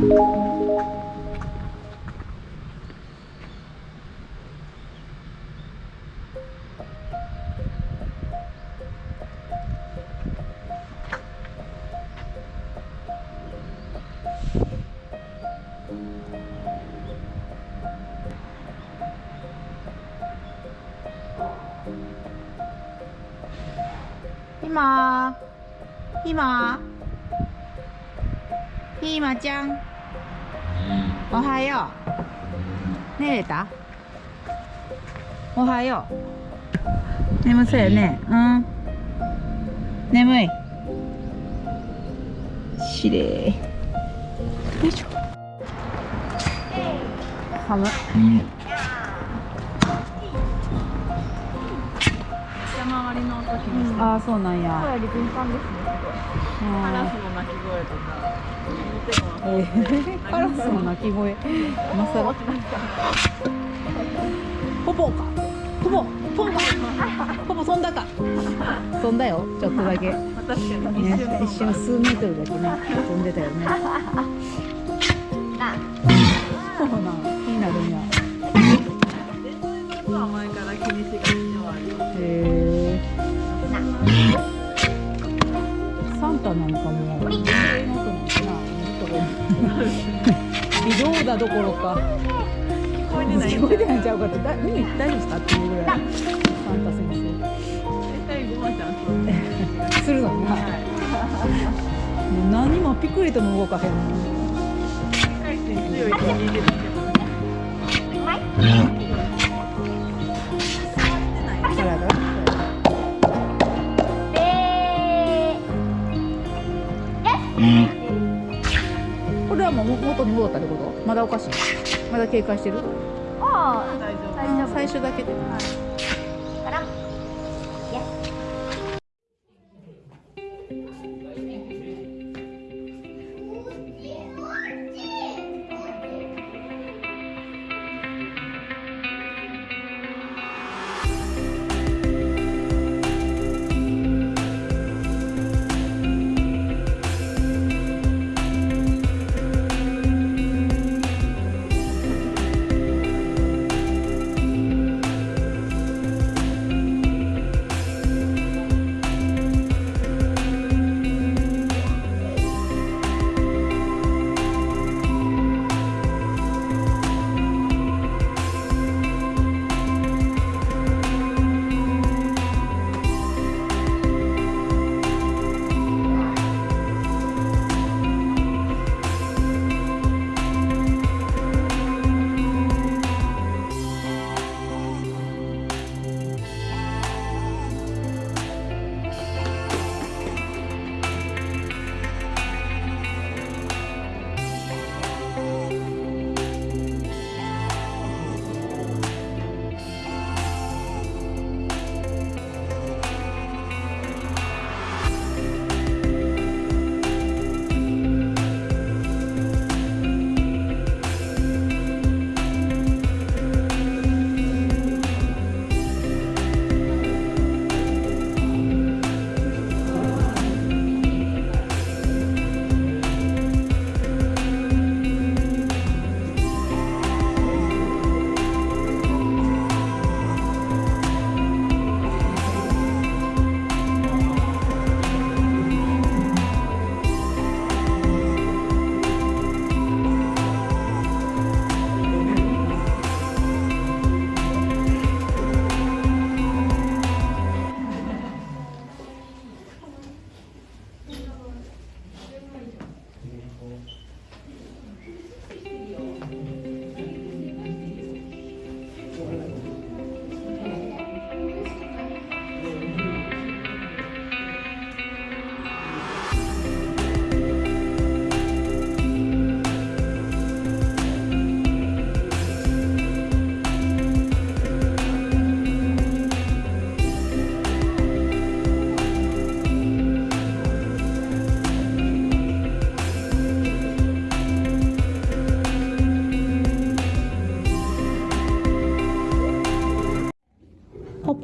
ひまひまひまちゃんおはよう。寝れたおはよう。眠そうよね。うん。眠い。しれいよいしょ。寒い山回りの時にして、ああそうなんや。声より敏感ですね。カラスの鳴き声とか。えー、カラスの鳴き声。今さらポポか。ポポポポ。かポポ飛んだか。飛んだよちょっとだけ、一瞬。数メートルだけね飛んでたよね。そうなんもういなくなったな微動だどころか聞こえてない聞こえてないんちゃうかってだ耳大丈夫ですかっていうぐらいサンタ先絶対ごまちゃんするのになもう何もピクリとも動かへんの回転強いって聞いてるけどもう元に戻ったってこと？まだおかしい？まだ警戒してる？大丈夫。最初だけで。ポ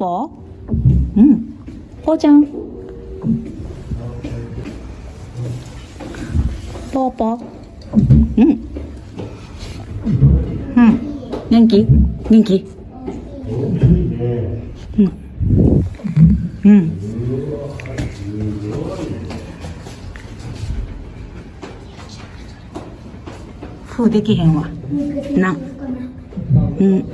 ポうんポーちゃんポーポうんうん元気元気うんうんふうできへんわなうん